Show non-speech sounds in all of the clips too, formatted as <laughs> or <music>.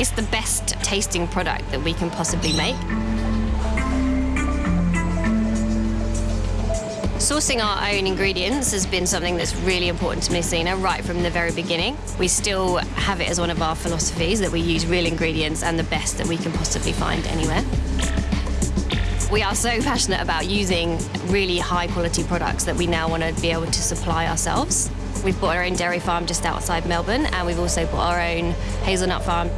It's the best tasting product that we can possibly make. Sourcing our own ingredients has been something that's really important to Messina right from the very beginning. We still have it as one of our philosophies that we use real ingredients and the best that we can possibly find anywhere. We are so <laughs> passionate about using really high quality products that we now want to be able to supply ourselves. We've bought our own dairy farm just outside Melbourne and we've also bought our own hazelnut farm.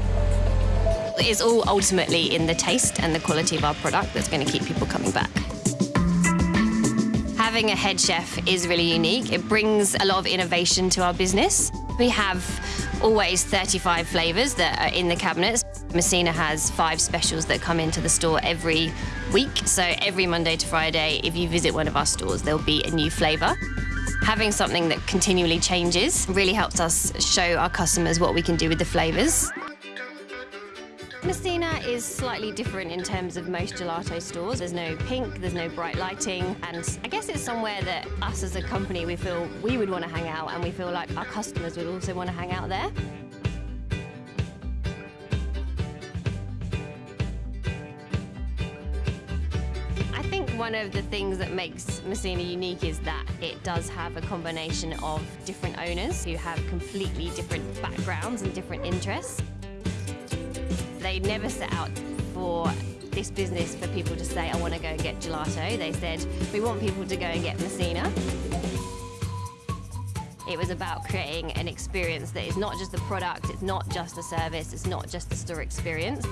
It's all ultimately in the taste and the quality of our product that's going to keep people coming back. Having a head chef is really unique. It brings a lot of innovation to our business. We have always 35 flavours that are in the cabinets. Messina has five specials that come into the store every week. So every Monday to Friday, if you visit one of our stores, there'll be a new flavour. Having something that continually changes really helps us show our customers what we can do with the flavours. Messina is slightly different in terms of most gelato stores. There's no pink, there's no bright lighting, and I guess it's somewhere that us as a company, we feel we would want to hang out and we feel like our customers would also want to hang out there. I think one of the things that makes Messina unique is that it does have a combination of different owners who have completely different backgrounds and different interests. They never set out for this business for people to say, I want to go and get gelato. They said, we want people to go and get Messina. It was about creating an experience that is not just the product, it's not just the service, it's not just the store experience.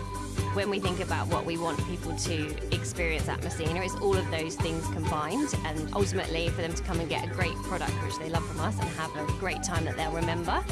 When we think about what we want people to experience at Messina, it's all of those things combined and ultimately for them to come and get a great product which they love from us and have a great time that they'll remember.